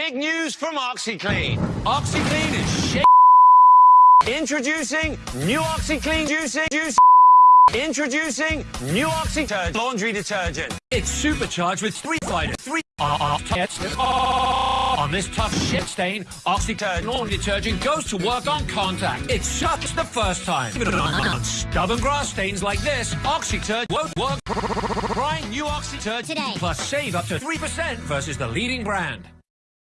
Big news from OxiClean. OxiClean is shit. Introducing new OxiClean juicing juice. Introducing new OxyTurd laundry detergent. It's supercharged with three fighters. Three On this tough shit stain, OxyTurd laundry detergent goes to work on contact. It sucks the first time. On stubborn grass stains like this, OxyTurd won't work. Try new OxyTurd Today. Plus save up to 3% versus the leading brand.